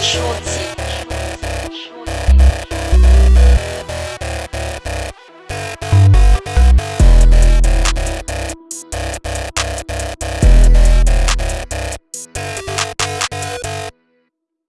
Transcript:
shorts.